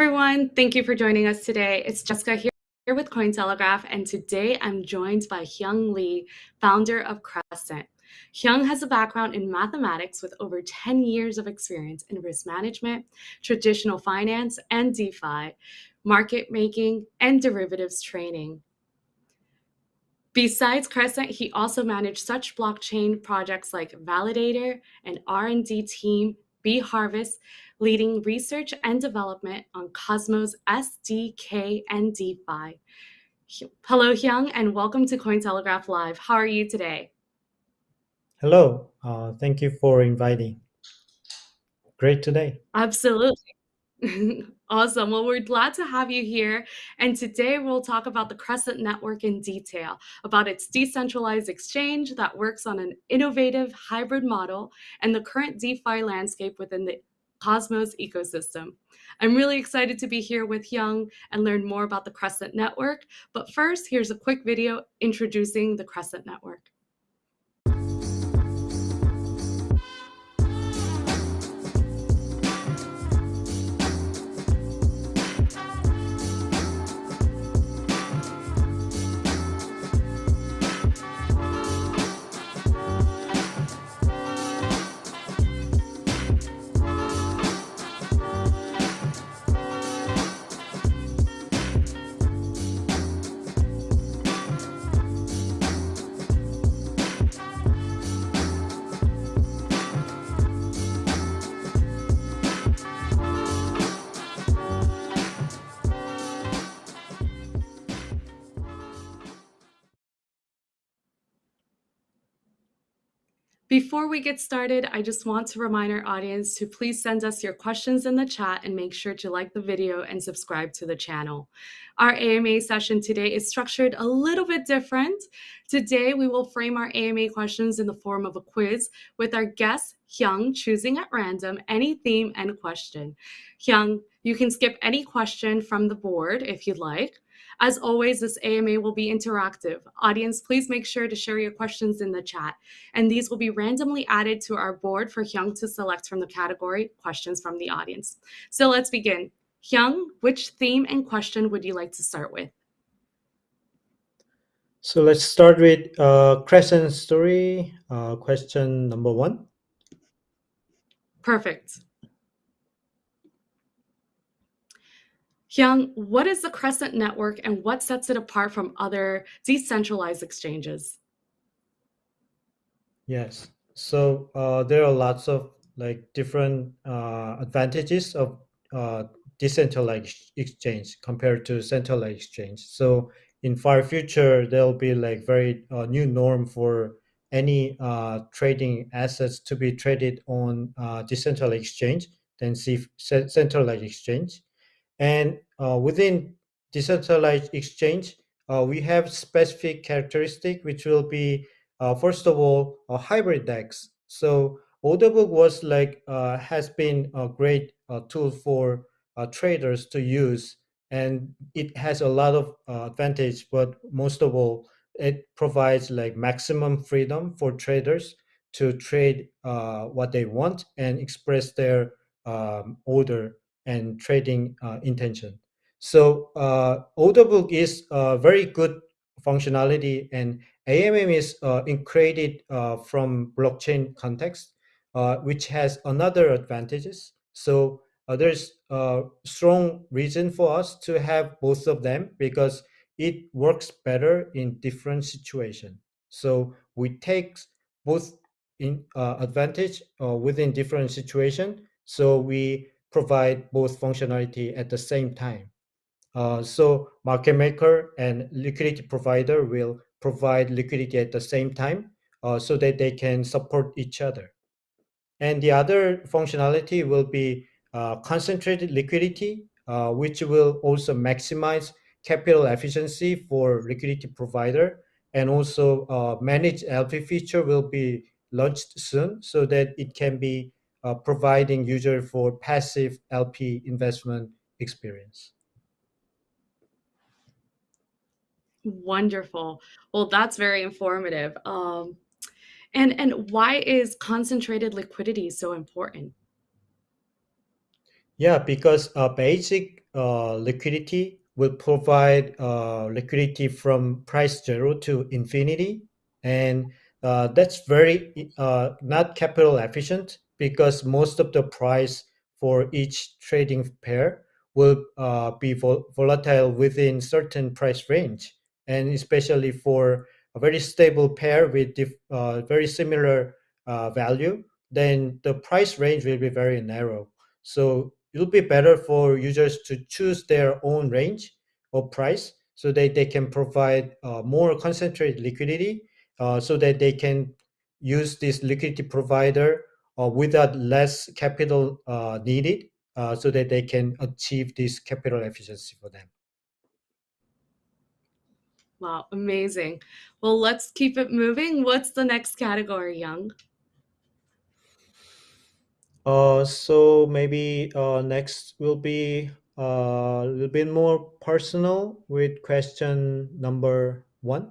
Everyone. Thank you for joining us today. It's Jessica here, with Cointelegraph, and today I'm joined by Hyung Lee, founder of Crescent. Hyung has a background in mathematics with over 10 years of experience in risk management, traditional finance, and DeFi, market making, and derivatives trading. Besides Crescent, he also managed such blockchain projects like Validator and R&D team B Harvest, leading research and development on Cosmos SDK and DeFi. Hello, Hyung, and welcome to Cointelegraph Live. How are you today? Hello. Uh, thank you for inviting. Great today. Absolutely. awesome. Well, we're glad to have you here. And today we'll talk about the Crescent Network in detail, about its decentralized exchange that works on an innovative hybrid model and the current DeFi landscape within the Cosmos ecosystem. I'm really excited to be here with Hyung and learn more about the Crescent Network. But first, here's a quick video introducing the Crescent Network. Before we get started, I just want to remind our audience to please send us your questions in the chat and make sure to like the video and subscribe to the channel. Our AMA session today is structured a little bit different. Today, we will frame our AMA questions in the form of a quiz with our guest, Hyung, choosing at random any theme and question. Hyung, you can skip any question from the board if you'd like. As always, this AMA will be interactive. Audience, please make sure to share your questions in the chat. And these will be randomly added to our board for Hyung to select from the category questions from the audience. So let's begin. Hyung, which theme and question would you like to start with? So let's start with uh, Crescent story, uh, question number one. Perfect. Hyung, what is the Crescent Network and what sets it apart from other decentralized exchanges? Yes. So uh, there are lots of like different uh, advantages of uh, decentralized exchange compared to centralized exchange. So in far future, there'll be like very uh, new norm for any uh, trading assets to be traded on uh, decentralized exchange than centralized exchange. And uh, within decentralized exchange, uh, we have specific characteristic, which will be, uh, first of all, a hybrid DEX. So Orderbook was like, uh, has been a great uh, tool for uh, traders to use. And it has a lot of advantage, but most of all, it provides like maximum freedom for traders to trade what they want and express their um, order and trading uh, intention. So uh, Orderbook is a very good functionality and AMM is uh, created from blockchain context, which has another advantages. So uh, there's a strong reason for us to have both of them because it works better in different situation. So we take both in uh, advantage uh, within different situation. So we provide both functionality at the same time. Uh, so market maker and liquidity provider will provide liquidity at the same time uh, so that they can support each other. And the other functionality will be uh, concentrated liquidity, uh, which will also maximize capital efficiency for liquidity provider and also uh, managed LP feature will be launched soon so that it can be uh, providing user for passive LP investment experience. Wonderful. Well, that's very informative. Um, and and why is concentrated liquidity so important? Yeah, because uh, basic uh, liquidity will provide uh, liquidity from price zero to infinity, and uh, that's very uh, not capital efficient because most of the price for each trading pair will uh, be vol- volatile within certain price range, and especially for a very stable pair with uh, very similar uh, value, then the price range will be very narrow. So it'll be better for users to choose their own range of price so that they can provide uh, more concentrated liquidity uh, so that they can use this liquidity provider uh, without less capital uh, needed uh, so that they can achieve this capital efficiency for them. Wow, amazing. Well, let's keep it moving. What's the next category, Hyung? Uh, so maybe uh, next will be uh, a little bit more personal with question number one.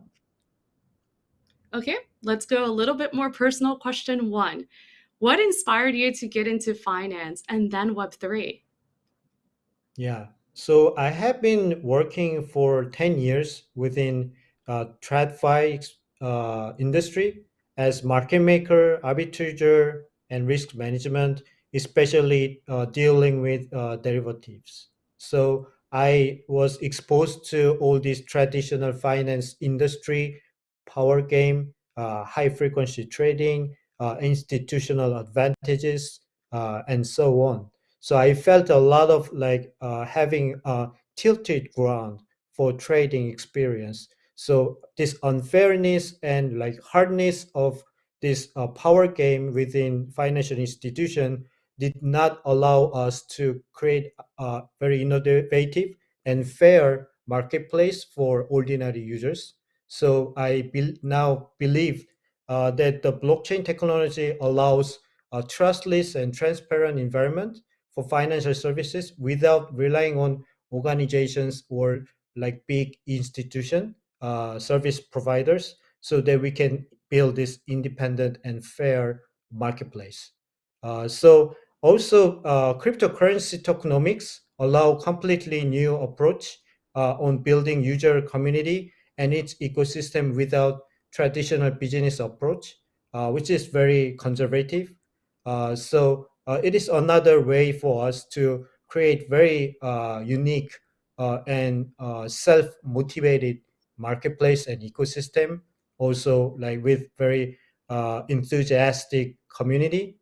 Okay, let's go a little bit more personal. Question one What inspired you to get into finance and then Web3? Yeah. So I have been working for 10 years within uh, TradFi uh, industry as market maker, arbitrager, and risk management, especially uh, dealing with uh, derivatives. So I was exposed to all this traditional finance industry, power game, uh, high frequency trading, institutional advantages, uh, and so on so I felt a lot of like uh, having a tilted ground for trading experience. So this unfairness and like hardness of this uh, power game within financial institution did not allow us to create a very innovative and fair marketplace for ordinary users. So I be- now believe uh, that the blockchain technology allows a trustless and transparent environment for financial services without relying on organizations or like big institution uh, service providers so that we can build this independent and fair marketplace. Uh, so also uh, cryptocurrency tokenomics allow completely new approach uh, on building user community and its ecosystem without traditional business approach uh, which is very conservative. Uh, so uh, it is another way for us to create very uh, unique uh, and self-motivated marketplace and ecosystem also like with very enthusiastic community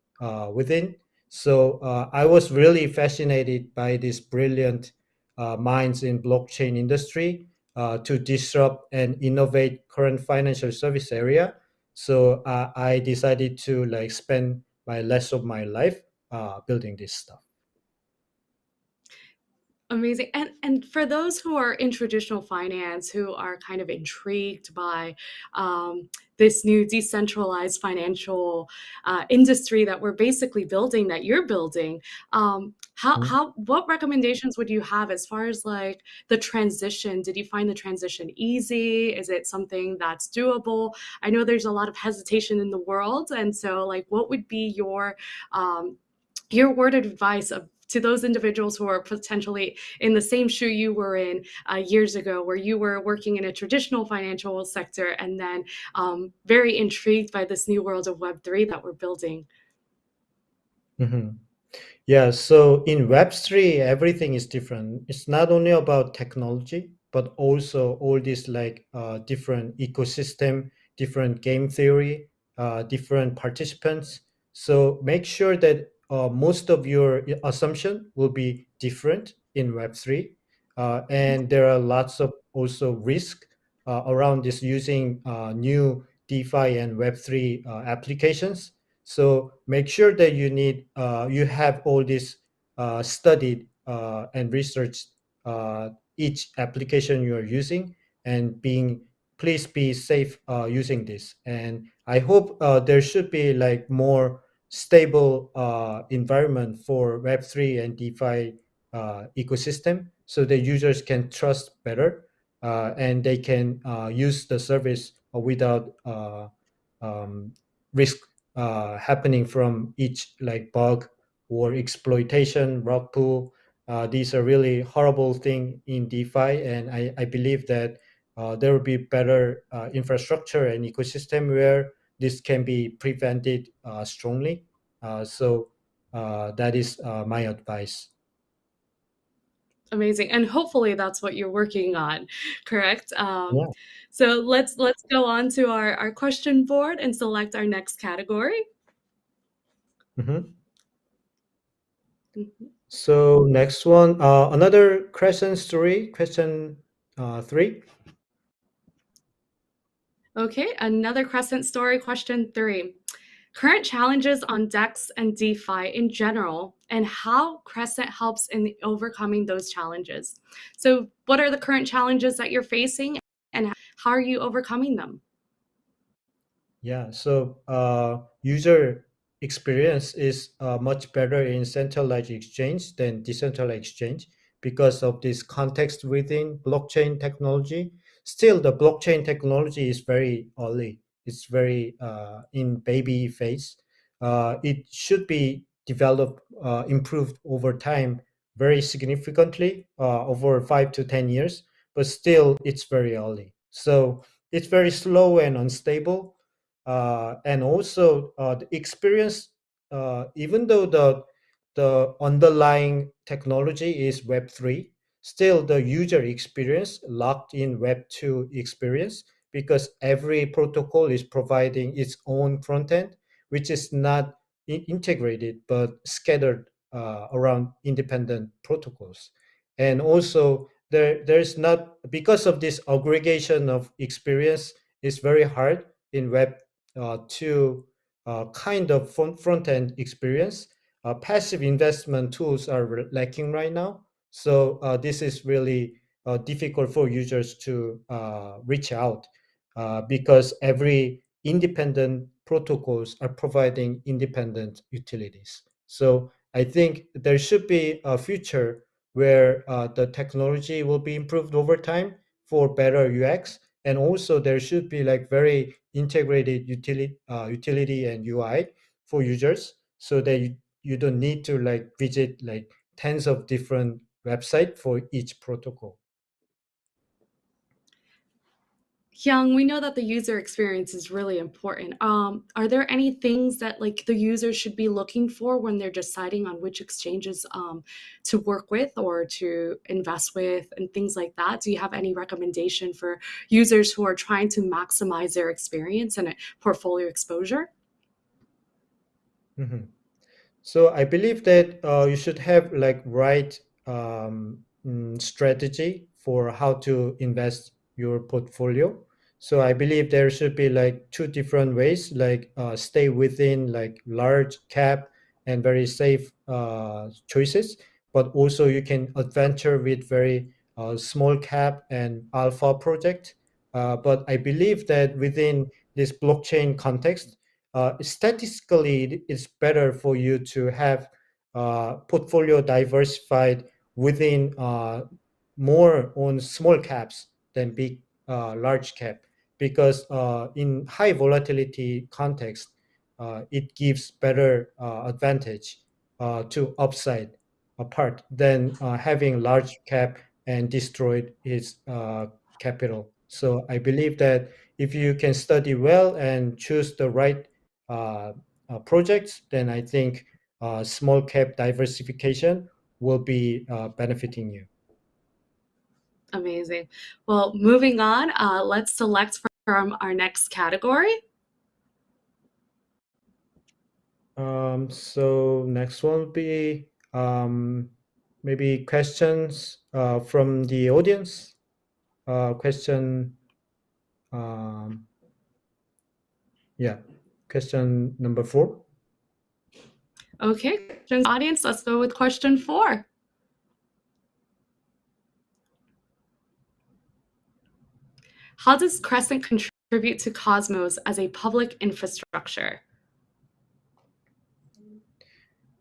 within. So i was really fascinated by these brilliant minds in blockchain industry to disrupt and innovate current financial service area so i decided to like spend my rest of my life uh, building this stuff. Amazing. And and for those who are in traditional finance, who are kind of intrigued by um, this new decentralized financial uh, industry that we're basically building, that you're building, um, how Mhm. how what recommendations would you have as far as like the transition? Did you find the transition easy? Is it something that's doable? I know there's a lot of hesitation in the world, and so like, what would be your um, your word of advice of to those individuals who are potentially in the same shoe you were in uh, years ago, where you were working in a traditional financial sector and then um, very intrigued by this new world of Web3 that we're building. Mhm. Yeah, so in Web3, everything is different. It's not only about technology, but also all these like uh, different ecosystem, different game theory, uh, different participants. So make sure that uh, most of your assumption will be different in Web3. Uh, and there are lots of also risk uh, around this using uh, new DeFi and Web3 uh, applications so make sure that you need uh, you have all this studied and researched each application you are using and being please be safe using this. And I hope there should be like more stable uh, environment for Web3 and DeFi uh, ecosystem so the users can trust better uh, and they can uh, use the service without uh, um, risk uh, happening from each like bug or exploitation, rug pull. These are really horrible thing in DeFi, and I, I believe that there will be better infrastructure and ecosystem where this can be prevented uh, strongly. Uh, so uh, that is my advice. Amazing, and hopefully that's what you're working on, correct? Um, yeah. So let's let's go on to our, our question board and select our next category. Mm-hmm. Mm-hmm. So next one, uh, another question story, question uh, three. Okay, another Crescent story, question three. Current challenges on DEX and DeFi in general, and how Crescent helps in overcoming those challenges. So, what are the current challenges that you're facing, and how are you overcoming them? Yeah, so uh, user experience is uh, much better in centralized exchange than decentralized exchange because of this context within blockchain technology still the blockchain technology is very early. It's very uh, in baby phase. Uh, it should be developed uh, improved over time very significantly uh, over five to ten years but still it's very early. So it's very slow and unstable. Uh, and also uh, the experience even though the the underlying technology is web 3 still the user experience locked in web 2 experience because every protocol is providing its own front end which is not integrated but scattered uh, around independent protocols. And also there there's not because of this aggregation of experience is very hard in web uh, 2 uh, kind of front, end experience. Uh, passive investment tools are lacking right now so uh, this is really uh, difficult for users to uh, reach out uh, because every independent protocols are providing independent utilities. So I think there should be a future where uh, the technology will be improved over time for better UX. And also there should be like very integrated utility, utility and UI for users so that you, you don't need to like visit like tens of different website for each protocol. Hyung, we know that the user experience is really important. Um, are there any things that like the users should be looking for when they're deciding on which exchanges um, to work with or to invest with and things like that? Do you have any recommendation for users who are trying to maximize their experience and portfolio exposure? Mm -hmm. So I believe that uh, you should have like right um, mm, strategy for how to invest your portfolio. So I believe there should be like two different ways, like uh, stay within like large cap and very safe uh, choices, but also you can adventure with very uh, small cap and alpha project. Uh, but I believe that within this blockchain context, uh, statistically, it's better for you to have uh, portfolio diversified within uh, more on small caps than big uh, large cap because uh, in high volatility context uh, it gives better uh, advantage uh, to upside apart than having large cap and destroyed its capital. So i believe that if you can study well and choose the right projects then i think small cap diversification will be uh, benefiting you. Amazing. Well, moving on, uh, let's select from our next category. Um, so next one will be um, maybe questions uh, from the audience. Uh, question, um, yeah, question number four. Okay, audience, let's go with question four. How does Crescent contribute to Cosmos as a public infrastructure?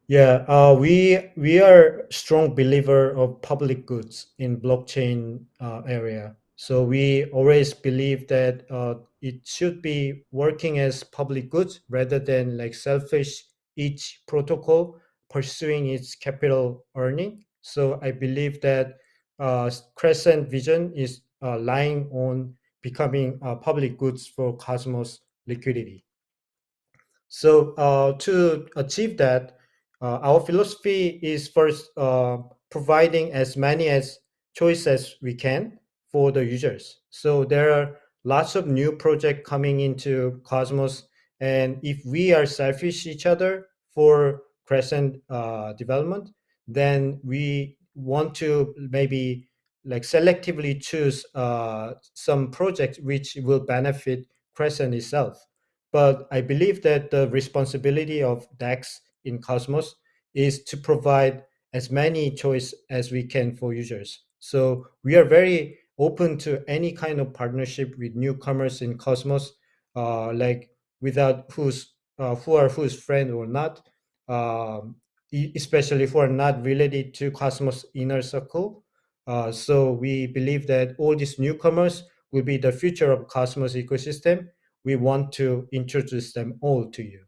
Yeah, uh, we we are strong believer of public goods in blockchain uh, area. So we always believe that uh, it should be working as public goods rather than like selfish each protocol pursuing its capital earning. So I believe that uh, Crescent vision is uh, lying on becoming uh, public goods for Cosmos liquidity. So uh, to achieve that, uh, our philosophy is first uh, providing as many as choice as we can for the users. So there are lots of new projects coming into Cosmos, and if we are selfish each other for Crescent uh, development, then we want to maybe like selectively choose uh, some projects which will benefit Crescent itself. But I believe that the responsibility of DEX in Cosmos is to provide as many choice as we can for users. So we are very open to any kind of partnership with newcomers in Cosmos, uh, like without who's uh, who are who's friend or not, um, especially who are not related to Cosmos inner circle. Uh, so we believe that all these newcomers will be the future of Cosmos ecosystem. We want to introduce them all to you.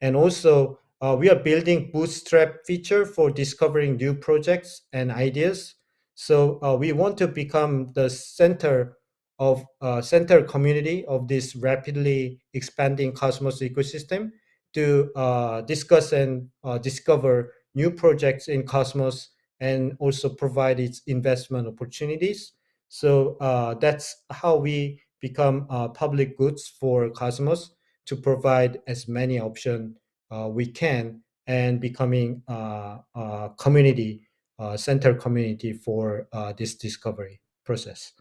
And also, uh, we are building Bootstrap feature for discovering new projects and ideas. So uh, we want to become the center of uh, center community of this rapidly expanding Cosmos ecosystem to uh, discuss and uh, discover new projects in Cosmos and also provide its investment opportunities. So uh, that's how we become uh, public goods for Cosmos to provide as many options uh, we can and becoming a community center community for this discovery process.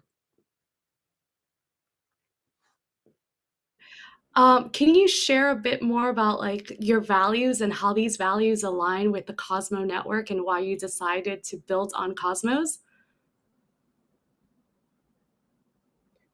Um, can you share a bit more about like your values and how these values align with the Cosmo network and why you decided to build on Cosmos?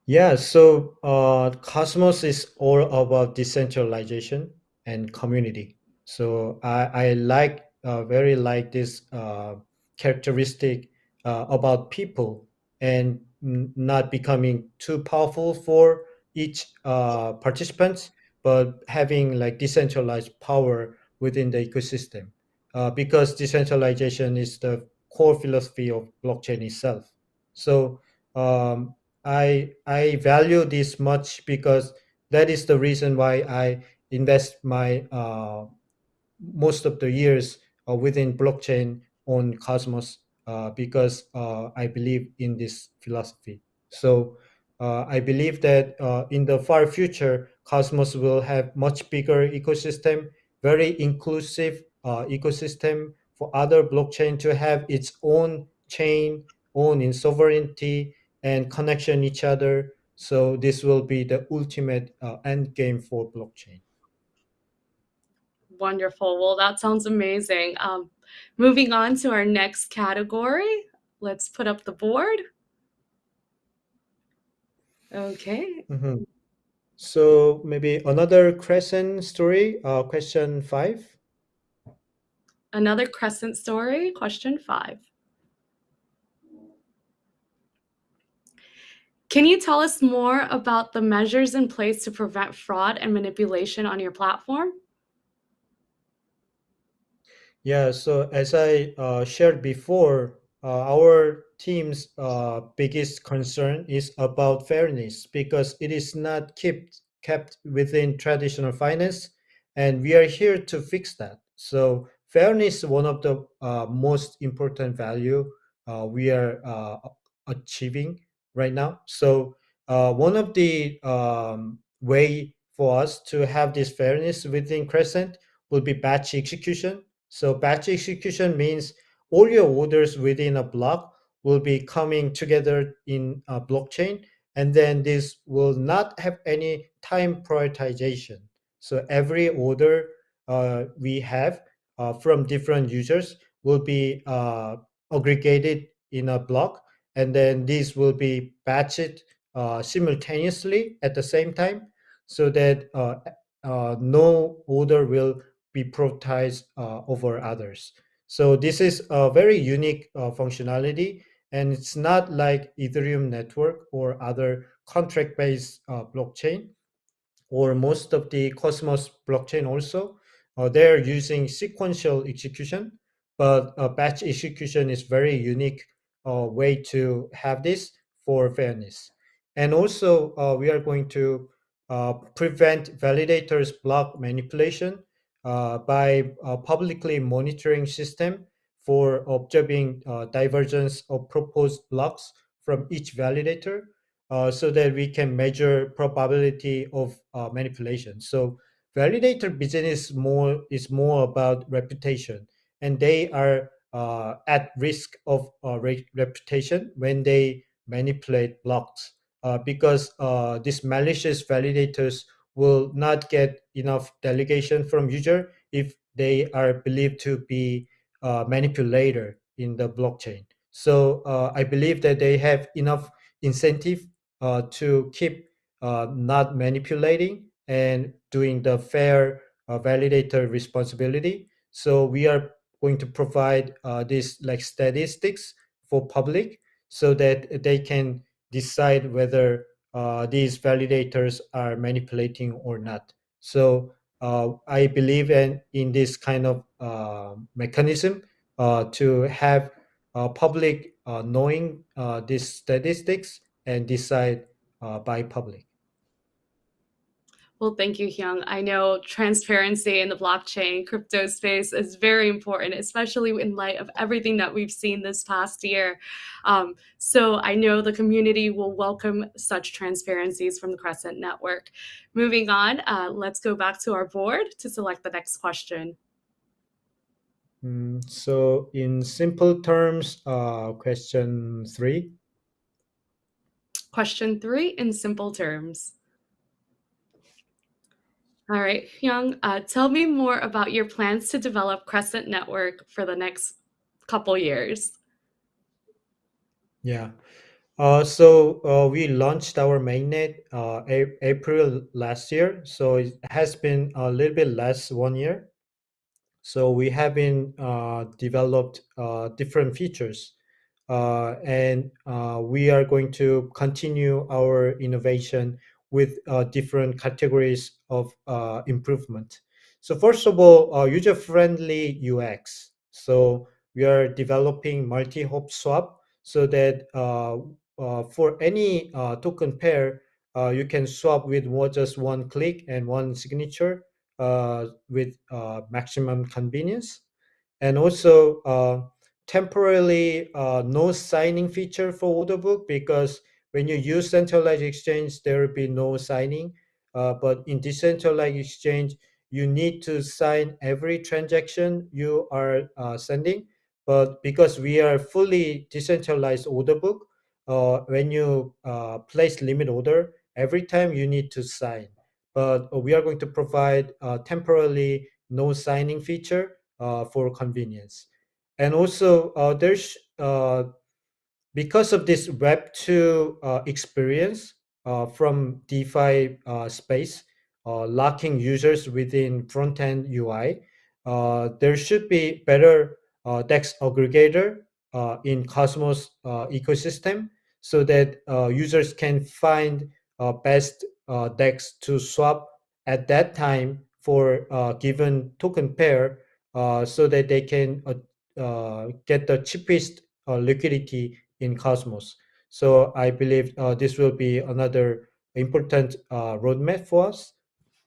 Yeah, so uh, Cosmos is all about decentralization and community. So I, I like uh, very like this uh, characteristic uh, about people and not becoming too powerful for each uh, participants, but having like decentralized power within the ecosystem. Uh, because decentralization is the core philosophy of blockchain itself. So um, I I value this much because that is the reason why I invest my uh, most of the years uh, within blockchain on Cosmos uh, because uh, I believe in this philosophy. So uh, I believe that uh, in the far future, Cosmos will have much bigger ecosystem, very inclusive ecosystem for other blockchain to have its own chain, own in sovereignty, and connection each other. So this will be the ultimate uh, end game for blockchain. Wonderful. Well, that sounds amazing. Um, moving on to our next category. Let's put up the board. Okay. Mm-hmm. So maybe another crescent story, uh, question five. Another crescent story, question five. Can you tell us more about the measures in place to prevent fraud and manipulation on your platform? Yeah, so as I uh, shared before, uh, our team's uh, biggest concern is about fairness because it is not kept kept within traditional finance, and we are here to fix that. So fairness is one of the uh, most important value uh, we are uh, achieving right now. So uh, one of the um, way for us to have this fairness within Crescent will be batch execution. So batch execution means all your orders within a block will be coming together in a blockchain, and then this will not have any time prioritization. So every order uh, we have uh, from different users will be uh, aggregated in a block and then these will be batched uh, simultaneously at the same time so that uh, uh, no order will be prioritized over others. So this is a very unique functionality and it's not like Ethereum network or other contract-based uh, blockchain or most of the Cosmos blockchain also. uh, they're using sequential execution, but uh, batch execution is very unique uh, way to have this for fairness. And also, uh, we are going to uh, prevent validators block manipulation by publicly monitoring system for observing uh, divergence of proposed blocks from each validator uh, so that we can measure probability of uh, manipulation. So validator business more is more about reputation and they are uh, at risk of uh, re- reputation when they manipulate blocks uh, because these malicious validators will not get enough delegation from user if they are believed to be uh, manipulator in the blockchain. So uh, I believe that they have enough incentive uh, to keep uh, not manipulating and doing the fair uh, validator responsibility. So we are going to provide uh, this like statistics for public so that they can decide whether these validators are manipulating or not. So uh, I believe in, in this kind of uh, mechanism uh, to have uh, public uh, knowing uh, these statistics and decide by public. Well, thank you, Hyung. I know transparency in the blockchain crypto space is very important, especially in light of everything that we've seen this past year. Um, so I know the community will welcome such transparencies from the Crescent Network. Moving on, uh, let's go back to our board to select the next question. Mm, so in simple terms, uh, question three. Question three in simple terms. All right, Hyung, uh, tell me more about your plans to develop Crescent Network for the next couple years. Yeah. Uh, so uh, we launched our mainnet uh, April last year. So it has been a little bit less one year. So we have been uh, developed uh, different features, uh, and we are going to continue our innovation with uh, different categories of uh, improvement. So first of all, uh, user-friendly UX. So we are developing multi-hop swap so that uh, uh, for any uh, token pair, you can swap with just one click and one signature with maximum convenience. And also temporarily no signing feature for order book because when you use centralized exchange, there will be no signing. Uh, but in decentralized exchange, you need to sign every transaction you are uh, sending. But because we are fully decentralized order book, uh, when you uh, place limit order, every time you need to sign but we are going to provide uh, temporarily no signing feature uh, for convenience. And also, there's because of this Web two uh, experience uh, from DeFi uh, space, uh, locking users within front end UI, uh, there should be better uh, DEX aggregator in Cosmos ecosystem so that users can find best DEX to swap at that time for a given token pair so that they can get the cheapest liquidity in Cosmos. So I believe uh, this will be another important uh, roadmap for us.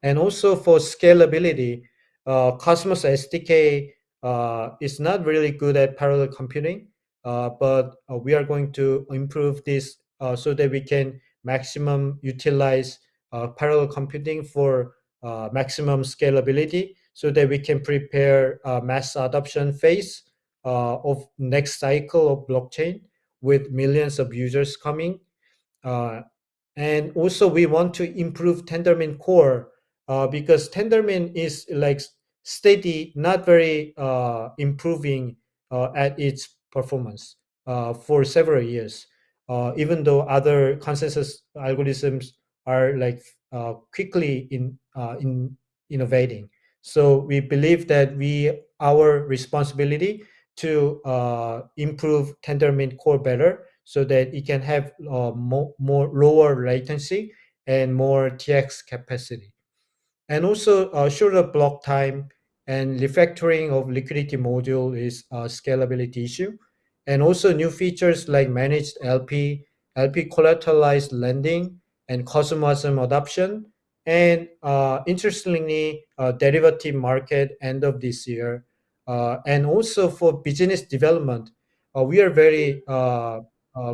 And also for scalability, uh, Cosmos SDK uh, is not really good at parallel computing, uh, but uh, we are going to improve this so that we can maximum utilize parallel computing for maximum scalability so that we can prepare a mass adoption phase of next cycle of blockchain with millions of users coming. Uh, and also we want to improve Tendermint core uh, because Tendermint is like steady, not very uh, improving uh, at its performance uh, for several years. Uh, even though other consensus algorithms are like quickly in in innovating. So we believe that we our responsibility to uh, improve Tendermint core better so that it can have uh, more, more lower latency and more TX capacity. And also uh, shorter block time and refactoring of liquidity module is a scalability issue. And also new features like managed LP, LP collateralized lending, and CosmWasm adoption. And uh, interestingly, uh, derivative market end of this year. Uh, and also for business development, uh, we are very uh,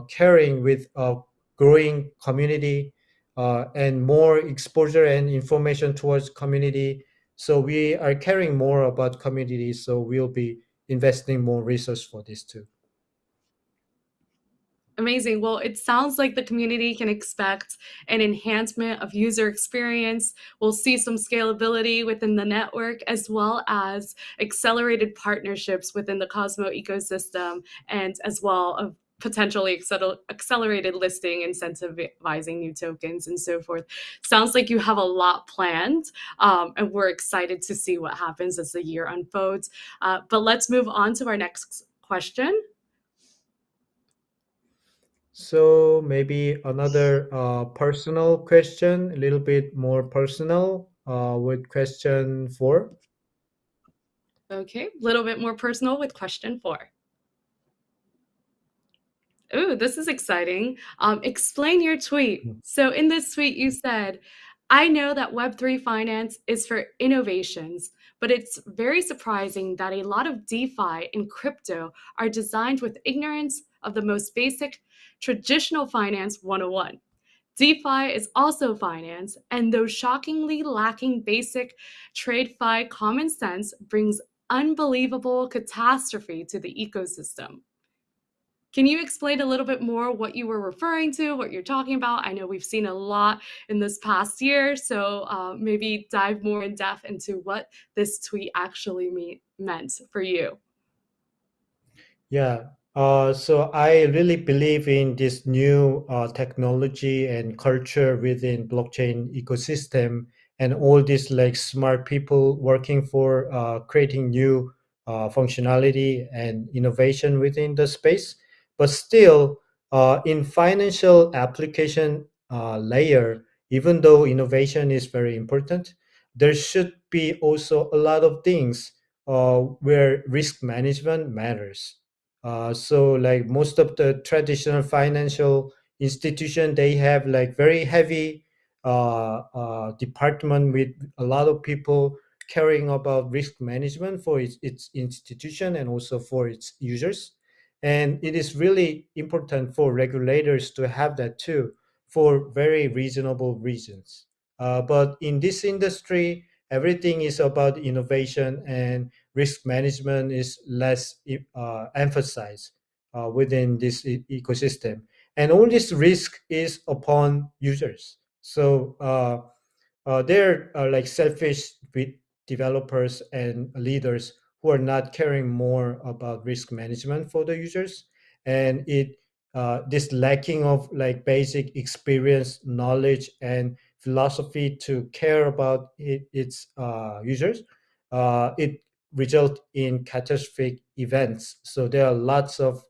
caring with a growing community and more exposure and information towards community. So we are caring more about community so we'll be investing more resource for this too Amazing. Well, it sounds like the community can expect an enhancement of user experience. We'll see some scalability within the network as well as accelerated partnerships within the Cosmo ecosystem and as well of potentially accelerated listing, incentivizing new tokens and so forth. Sounds like you have a lot planned um, and we're excited to see what happens as the year unfolds. Uh, but let's move on to our next question. So maybe another uh, personal question, a little bit more personal uh, with question four. Okay, a little bit more personal with question four. Ooh, this is exciting. Um, explain your tweet. Hmm. So in this tweet, you said, I know that Web3 finance is for innovations, but it's very surprising that a lot of DeFi and crypto are designed with ignorance of the most basic traditional finance 101. DeFi is also finance, and though shockingly lacking basic TradeFi common sense brings unbelievable catastrophe to the ecosystem. Can you explain a little bit more what you were referring to, what you're talking about? I know we've seen a lot in this past year, so uh, maybe dive more in depth into what this tweet actually mean, meant for you. Yeah, uh, so I really believe in this new uh, technology and culture within blockchain ecosystem and all these like smart people working for uh, creating new uh, functionality and innovation within the space. But still, uh, in financial application layer, even though innovation is very important, there should be also a lot of things where risk management matters uh, so like most of the traditional financial institution, they have like very heavy uh, uh, department with a lot of people caring about risk management for its, its institution and also for its users. And it is really important for regulators to have that too for very reasonable reasons. Uh, but in this industry, everything is about innovation and risk management is less uh, emphasized uh, within this e ecosystem. And all this risk is upon users. So uh, uh they're uh, like selfish with developers and leaders who are not caring more about risk management for the users. And it uh, this lacking of like basic experience, knowledge, and philosophy to care about it, its users, it result in catastrophic events. So there are lots of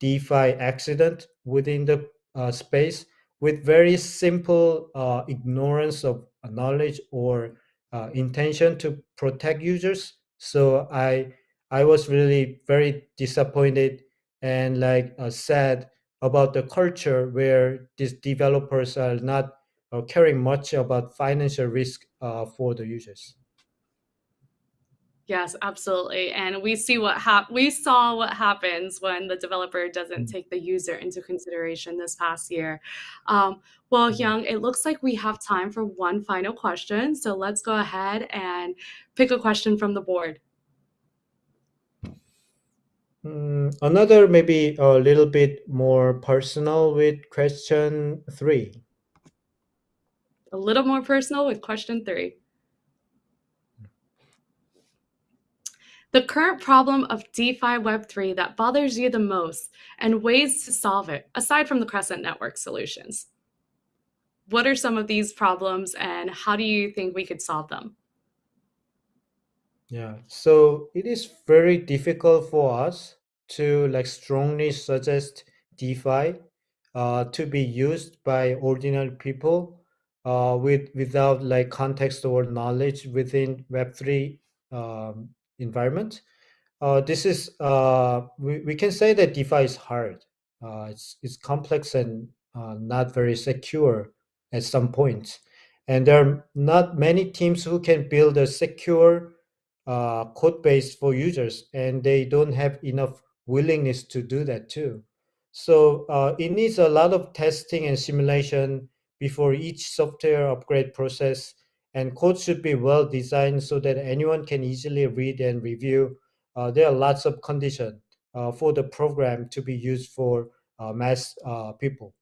DeFi accident within the uh, space with very simple uh, ignorance of knowledge or uh, intention to protect users. So I I was really very disappointed and like uh, sad about the culture where these developers are not uh, caring much about financial risk uh, for the users. Yes, absolutely. And we see what hap- we saw what happens when the developer doesn't mm. take the user into consideration this past year. Um, well, mm. Hyung, it looks like we have time for one final question. So let's go ahead and pick a question from the board. Mm, another maybe a little bit more personal with question three. A little more personal with question three. The current problem of DeFi Web3 that bothers you the most and ways to solve it, aside from the Crescent Network solutions. What are some of these problems and how do you think we could solve them? Yeah, so it is very difficult for us to like strongly suggest DeFi uh, to be used by ordinary people uh, with without like context or knowledge within Web3 um, environment. Uh, this is uh, we, we can say that DeFi is hard. Uh, it's it's complex and uh, not very secure at some points, and there are not many teams who can build a secure uh, code base for users, and they don't have enough willingness to do that too. So it needs a lot of testing and simulation before each software upgrade process, and code should be well designed so that anyone can easily read and review uh, there are lots of conditions uh, for the program to be used for uh, mass uh, people.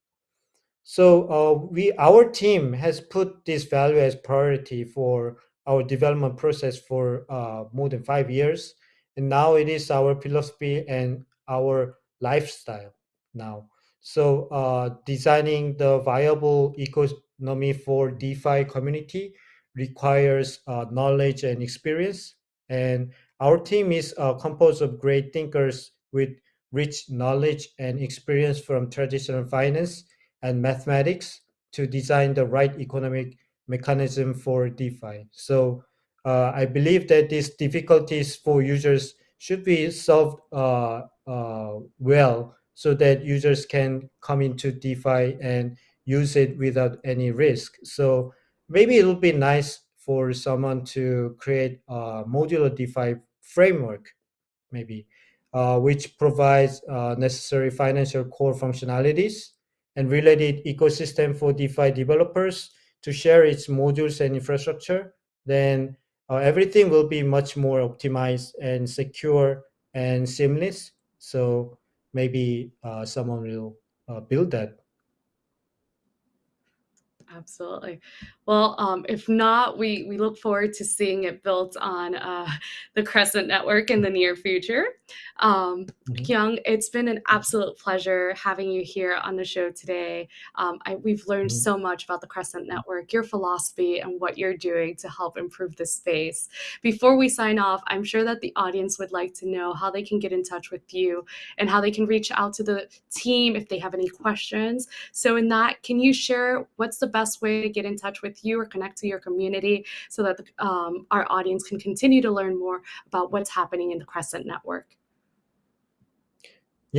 So uh, we, our team has put this value as priority for our development process for uh, more than five years, and now it is our philosophy and our lifestyle now. So designing the viable economy for DeFi community requires knowledge and experience, and our team is uh, composed of great thinkers with rich knowledge and experience from traditional finance and mathematics to design the right economic mechanism for DeFi. So uh, I believe that these difficulties for users should be solved uh, uh, well so that users can come into DeFi and use it without any risk. So maybe it would be nice for someone to create a modular DeFi framework, maybe, uh, which provides uh, necessary financial core functionalities and related ecosystem for DeFi developers to share its modules and infrastructure, then uh, everything will be much more optimized and secure and seamless. So maybe uh, someone will uh, build that Absolutely. Well, um, if not, we we look forward to seeing it built on uh, the Crescent Network in the near future. Um, mm-hmm. Hyung, it's been an absolute pleasure having you here on the show today. Um, I, we've learned mm-hmm. so much about the Crescent Network, your philosophy, and what you're doing to help improve the space. Before we sign off, I'm sure that the audience would like to know how they can get in touch with you and how they can reach out to the team if they have any questions. So, in that, can you share what's the best way to get in touch with you or connect to your community so that the, um, our audience can continue to learn more about what's happening in the Crescent Network?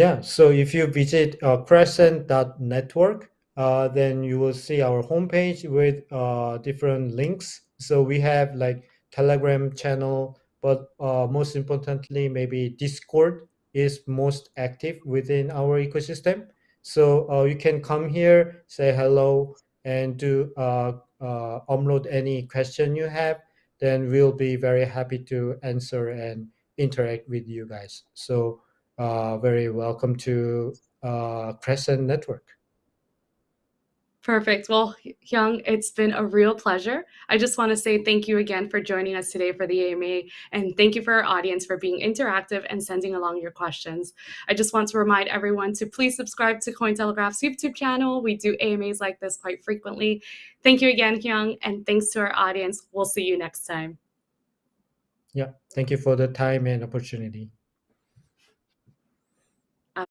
Yeah, so if you visit uh, crescent.network, uh, then you will see our homepage with uh, different links. So we have like Telegram channel, but uh, most importantly, maybe Discord is most active within our ecosystem. So uh, you can come here, say hello, and to uh, uh, upload any question you have, then we'll be very happy to answer and interact with you guys. So uh, very welcome to uh, Crescent Network. Perfect. Well, Hyung, it's been a real pleasure. I just want to say thank you again for joining us today for the AMA, and thank you for our audience for being interactive and sending along your questions. I just want to remind everyone to please subscribe to Cointelegraph's YouTube channel. We do AMAs like this quite frequently. Thank you again, Hyung, and thanks to our audience. We'll see you next time. Yeah, thank you for the time and opportunity. Uh